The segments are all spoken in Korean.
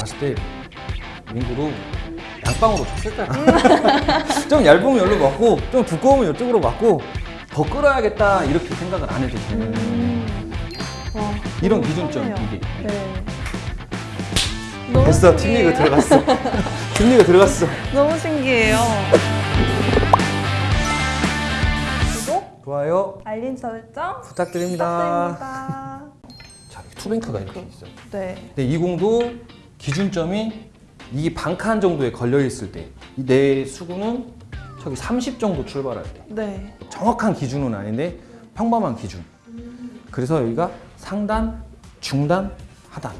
봤을 때 민구도 양방으로 쳤을 거야. 좀 얇으면 여기로 맞고 좀 두꺼우면 이쪽으로 맞고 더 끌어야겠다 이렇게 생각을 안 해도 되는 음. 와, 이런 기준점. 이게. 네. 됐어 팀 신기해요. 리그 들어갔어. 팀 리그 들어갔어. 너무 신기해요. 구독, 좋아요 알림 설정 부탁드립니다. 부탁드립니다. 자 투뱅크가 이렇게 있어요. 네. 근데 이 공도 기준점이 이 반칸 정도에 걸려 있을 때 내 수구는 저기 30 정도 출발할 때 네. 정확한 기준은 아닌데 평범한 기준. 그래서 여기가 상단, 중단, 하단.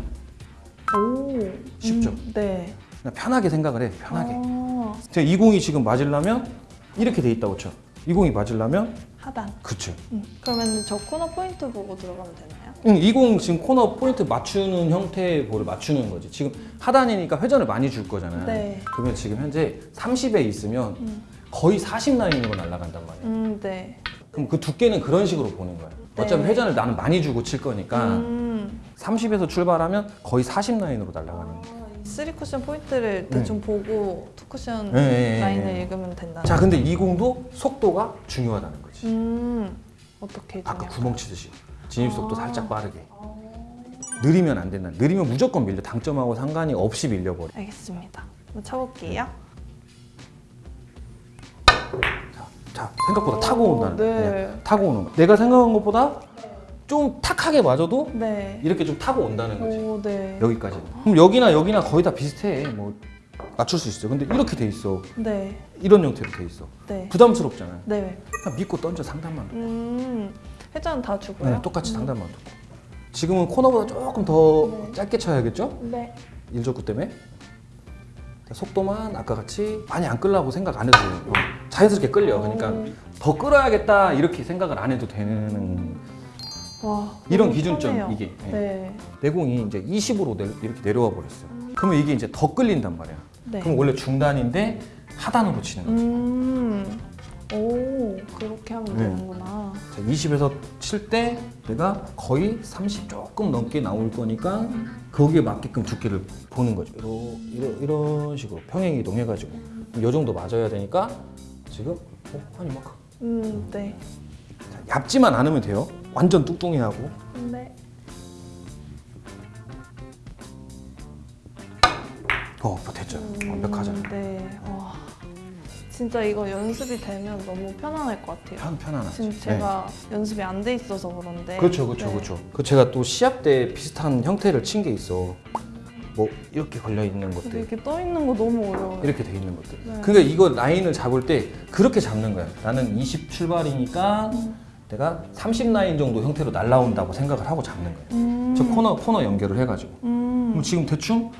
오. 쉽죠? 음, 네. 그냥 편하게 생각을 해. 편하게. 아, 제가 이 공이 지금 맞으려면 이렇게 돼 있다고 쳐. 이 공이 맞으려면 하단. 그쵸. 음. 그러면 저 코너 포인트 보고 들어가면 되나요? 응, 이공 지금 코너 포인트 맞추는 형태의 볼을 맞추는 거지. 지금 하단이니까 회전을 많이 줄 거잖아요. 네. 그러면 지금 현재 30에 있으면 음. 거의 40 라인으로 날아간단 말이야. 음, 네. 그럼 그 두께는 그런 식으로 보는 거야. 어차피 네. 회전을 나는 많이 주고 칠 거니까 음. 30에서 출발하면 거의 40 라인으로 날아가는 거야. 쓰리 쿠션 포인트를 대충 보고 two 쿠션 네, 네, 네, 라인을 네. 읽으면 된다. 자, 근데 이 공도 속도가 중요하다는 거지. 음. 어떻게 아까? 구멍 치듯이 진입 속도 아. 살짝 빠르게. 느리면 안 된다. 느리면 무조건 밀려. 당점하고 상관이 없이 밀려버려. 알겠습니다. 한번 쳐볼게요. 자, 자, 생각보다 오, 타고 온다는 거야. 네. 타고 오는 거. 내가 생각한 것보다 좀 탁하게 맞아도 네. 이렇게 좀 타고 온다는 거지. 오, 네. 여기까지. 그럼 여기나 여기나 거의 다 비슷해. 뭐 맞출 수 있어. 근데 이렇게 돼 있어. 네. 이런 형태로 돼 있어. 네. 부담스럽잖아. 네. 그냥 믿고 던져 상단만. 음. 회전 다 주고요. 네, 똑같이 음. 상단만 두고. 지금은 코너보다 조금 더 네. 짧게 쳐야겠죠? 네. 일적구 때문에. 속도만 아까 같이 많이 안 끌라고 생각 안 해도. 자연스럽게 끌려. 그러니까 오. 더 끌어야겠다 이렇게 생각을 안 해도 되는 와. 이런 기준점, 편해요. 이게. 네. 네. 내공이 이제 20으로 이렇게 내려와 버렸어요. 그러면 이게 이제 더 끌린단 말이야. 네. 그럼 원래 중단인데 하단으로 치는 거죠. 음. 오, 그렇게 하면 네. 되는구나. 자, 20에서 칠 때 내가 거의 30 조금 넘게 나올 거니까 거기에 맞게끔 두께를 보는 거죠. 이러, 이러, 이런 식으로 평행 이동해 가지고 이 정도 맞아야 되니까 지금 어, 한 이만큼. 음, 네. 자, 얇지만 않으면 돼요. 완전 뚱뚱해하고. 네. 어, 됐죠. 음, 완벽하잖아. 네. 와. 진짜 이거 연습이 되면 너무 편안할 것 같아요. 편 편안하지. 지금 네. 제가 연습이 안 돼 있어서 그런데. 그렇죠, 그렇죠, 네. 그렇죠. 그 제가 또 시합 때 비슷한 형태를 친 게 있어. 뭐 이렇게 걸려 있는 것들. 이렇게 떠 있는 거 너무 어려워요. 이렇게 돼 있는 것들. 네. 그러니까 이거 라인을 잡을 때 그렇게 잡는 거야. 나는 20 출발이니까 내가 30 라인 정도 형태로 날라온다고 생각을 하고 잡는 거야. 음. 저 코너 코너 연결을 해가지고. 음. 그럼 지금 대충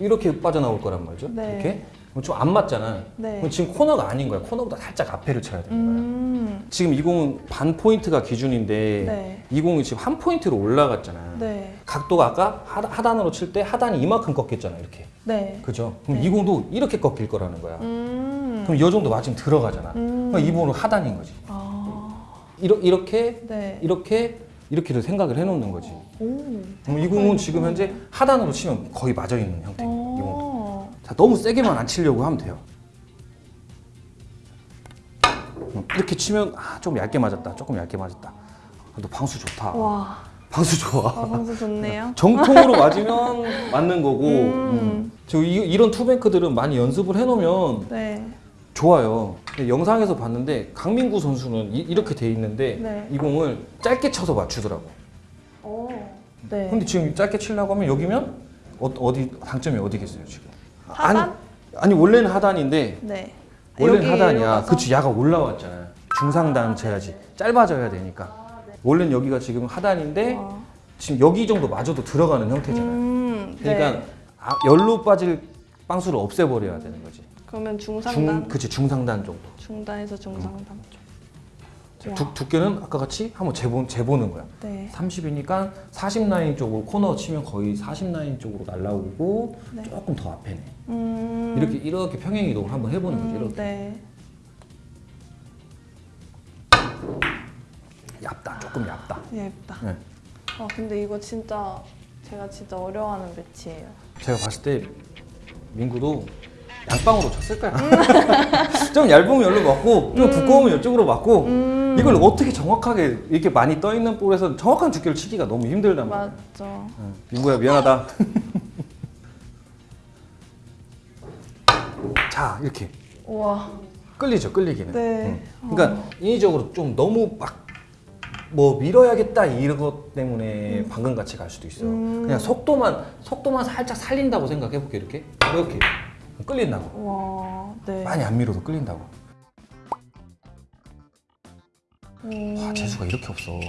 이렇게 빠져나올 거란 말이죠. 네. 이렇게. 좀 안 맞잖아. 네. 그럼 지금 코너가 아닌 거야. 코너보다 살짝 앞에를 쳐야 되는 거야. 음. 지금 이 공은 반 포인트가 기준인데 네. 이 공이 지금 한 포인트로 올라갔잖아. 네. 각도가 아까 하- 하단으로 칠 때 하단이 이만큼 꺾였잖아. 이렇게. 네. 그죠? 그럼 네. 이 공도 이렇게 꺾일 거라는 거야. 음. 그럼 이 정도 맞으면 들어가잖아. 음. 그럼 이 부분은 하단인 거지. 아. 이러, 이렇게 네. 이렇게 이렇게를 생각을 해놓는 거지. 오. 그럼 이 공은 지금 현재 하단으로 치면 거의 맞아 있는 형태. 이 공. 어. 자 너무 세게만 안 치려고 하면 돼요. 음, 이렇게 치면 아, 좀 얇게 맞았다. 조금 얇게 맞았다. 아, 너 방수 좋다. 와. 방수 좋아. 아, 방수 좋네요. 정통으로 맞으면 맞는 거고. 음. 음. 저 이, 이런 투뱅크들은 많이 연습을 해놓으면 네. 좋아요. 영상에서 봤는데 강민구 선수는 이, 렇게돼 있는데 네. 이 공을 짧게 쳐서 맞추더라고. 오. 네. 근데 지금 짧게 치려고 하면 여기면 어, 디 당점이 어디겠어요 지금? 하단? 아니, 아니 원래는 하단인데 네. 원래는 하단이야. 그치 야가 올라왔잖아. 중상단 쳐야지. 짧아져야 되니까. 원래는 여기가 지금 하단인데 와. 지금 여기 정도 맞아도 들어가는 형태잖아요. 음. 그러니까 네. 아, 열로 빠질 빵수를 없애버려야 되는 거지. 그러면 중, 중상단. 그치 중상단 정도. 중단에서 중상단 쪽. 와. 두, 두께는 아까 같이 한번 재보, 재보는 거야. 네. 30이니까 40 라인 쪽으로 코너 치면 거의 40 라인 쪽으로 날라오고 네. 조금 더 앞에네. 음. 이렇게 이렇게 평행 이동을 한번 해보는 거지. 음, 이렇게 네. 얇다, 조금 얇다. 예쁘다. 네. 아 근데 이거 진짜 제가 진짜 어려워하는 매치예요. 제가 봤을 때 민구도 양방으로 쳤을 거야. 좀 얇으면 여기로 맞고 좀 두꺼우면 이쪽으로 맞고 음. 이걸 어떻게 정확하게 이렇게 많이 떠 있는 볼에서 정확한 두께를 치기가 너무 힘들단 말이야. 맞죠. 응. 민구야 미안하다. 자 이렇게 우와. 끌리죠 끌리기는. 네. 응. 그러니까 인위적으로 좀 너무 막 뭐 밀어야겠다 이런 것 때문에 방금 같이 갈 수도 있어. 음. 그냥 속도만 속도만 살짝 살린다고 생각해 볼게 이렇게 이렇게 끌린다고. 우와. 네. 많이 안 밀어도 끌린다고. 오. 와 재수가 이렇게 없어.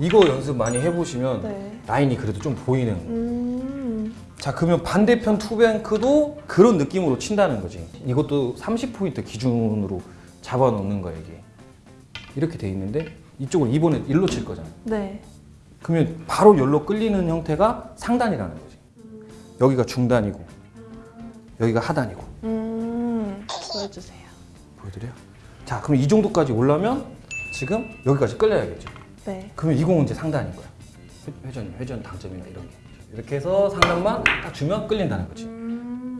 이거 연습 많이 해보시면 네. 라인이 그래도 좀 보이는. 음. 자 그러면 반대편 투뱅크도 그런 느낌으로 친다는 거지. 이것도 30포인트 기준으로 잡아놓는 거야 이게. 이렇게 돼 있는데 이쪽을 이번에 일로 칠 거잖아. 네. 그러면 바로 열로 끌리는 형태가 상단이라는 거지. 여기가 중단이고 여기가 하단이고. 음. 보여주세요. 보여드려? 자 그럼 이 정도까지 올라면 지금 여기까지 끌려야겠죠. 네. 그러면 이 공은 이제 상단인 거야. 회- 회전, 회전 당점이나 이런 게. 이렇게 해서 상단만 딱 주면 끌린다는 거지. 음.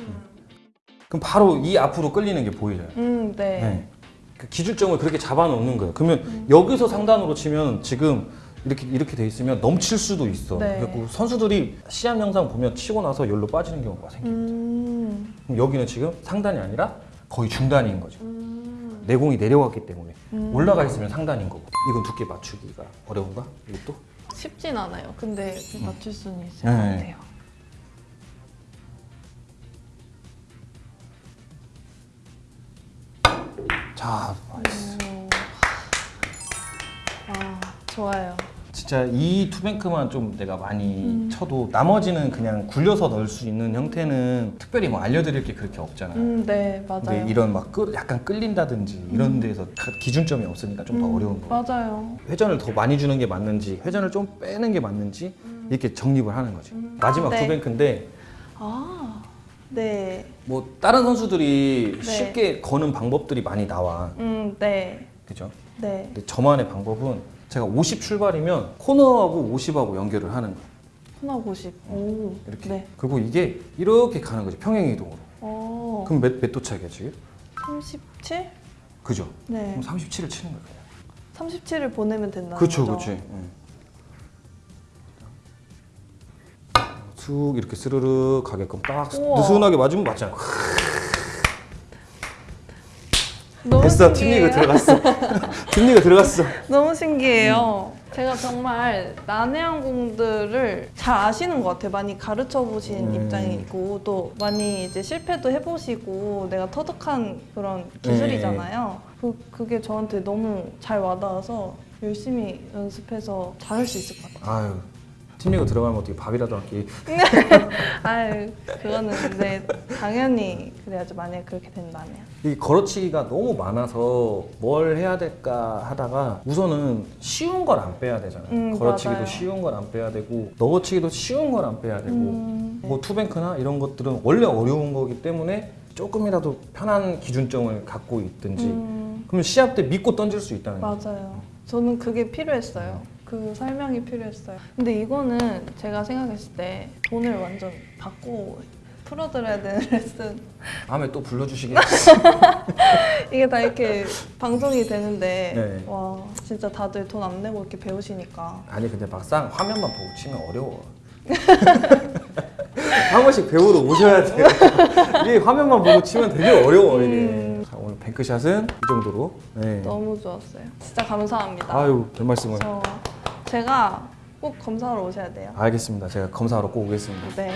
그럼 바로 이 앞으로 끌리는 게 보이잖아요. 음. 네. 네. 그 기준점을 그렇게 잡아놓는 거예요. 그러면 여기서 상단으로 치면 지금 이렇게 이렇게 돼 있으면 넘칠 수도 있어. 네. 그래서 선수들이 시합 영상 보면 치고 나서 열로 빠지는 경우가 생겨. 음. 그럼 여기는 지금 상단이 아니라 거의 중단인 거죠. 음. 내공이 내려갔기 때문에 음. 올라가 있으면 상단인 거고. 이건 두께 맞추기가 어려운가? 이것도? 쉽진 않아요. 근데 맞출 수는 있을 네. 것 같아요. 자, 오. 아, 좋아요. 진짜 이 투뱅크만 좀 내가 많이 음. 쳐도 나머지는 그냥 굴려서 넣을 수 있는 형태는 특별히 뭐 알려드릴 게 그렇게 없잖아. 음, 네, 맞아요. 근데 이런 막 끌- 약간 끌린다든지 이런 데서 가- 기준점이 없으니까 좀더 음, 어려운 거. 맞아요. 회전을 더 많이 주는 게 맞는지 회전을 좀 빼는 게 맞는지 이렇게 정립을 하는 거지. 마지막 네. 투뱅크인데 아, 네. 뭐 다른 선수들이 네. 쉽게 거는 방법들이 많이 나와. 음, 네. 그죠? 네. 근데 저만의 방법은 제가 50 출발이면 코너하고 50하고 연결을 하는 거예요. 코너 50. 오. 이렇게. 네. 그리고 이게 이렇게 가는 거지 평행 이동으로. 어. 그럼 몇, 몇 도착이야 지금? 37? 그죠? 네. 그럼 37을 치는 그냥. 37을 보내면 된다는 그렇죠, 거죠. 그렇지. 쑥 이렇게 스르르 가게끔 딱 우와. 느슨하게 맞으면 맞잖아. 너무 됐어, 신기해요. 팀리그 들어갔어. 팀리그 들어갔어. 너무 신기해요. 제가 정말 난해한 공들을 잘 아시는 것 같아요. 많이 가르쳐 보신 음. 입장이고 또 많이 이제 실패도 해보시고 내가 터득한 그런 기술이잖아요. 그, 그게 저한테 너무 잘 와닿아서 열심히 연습해서 잘할 수 있을 것 같아요. 아유, 팀리그 들어가면 어떻게 밥이라도 할게. 아유, 그거는 네, 당연히 그래야죠. 만약에 그렇게 된다면. 이 걸어치기가 너무 많아서 뭘 해야 될까 하다가 우선은 쉬운 걸 안 빼야 되잖아요. 음, 걸어치기도 맞아요. 쉬운 걸 안 빼야 되고 넣어치기도 쉬운 걸 안 빼야 되고 음, 뭐 투뱅크나 이런 것들은 원래 어려운 거기 때문에 조금이라도 편한 기준점을 갖고 있든지 음, 그러면 시합 때 믿고 던질 수 있다는 거예요. 맞아요. 저는 그게 필요했어요. 그 설명이 필요했어요. 근데 이거는 제가 생각했을 때 돈을 완전 받고 풀어드려야 되는 레슨. 다음에 또 불러주시게. 이게 다 이렇게 방송이 되는데, 네. 와, 진짜 다들 돈 안 내고 이렇게 배우시니까. 아니 근데 막상 화면만 보고 치면 어려워. 한 번씩 배우러 오셔야 돼요. 이게 화면만 보고 치면 되게 어려워 이게. 음. 자, 오늘 뱅크샷은 이 정도로. 네. 너무 좋았어요. 진짜 감사합니다. 아유 별 말씀을. 저, 제가 꼭 검사하러 오셔야 돼요. 알겠습니다. 제가 검사하러 꼭 오겠습니다. 네.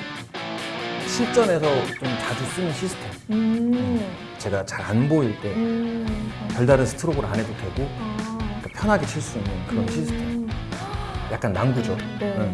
실전에서 좀 자주 쓰는 시스템. 음. 제가 잘 안 보일 때 음. 별다른 스트로크를 안 해도 되고 아. 그러니까 편하게 칠 수 있는 그런 시스템. 음. 약간 난구죠. 네. 네.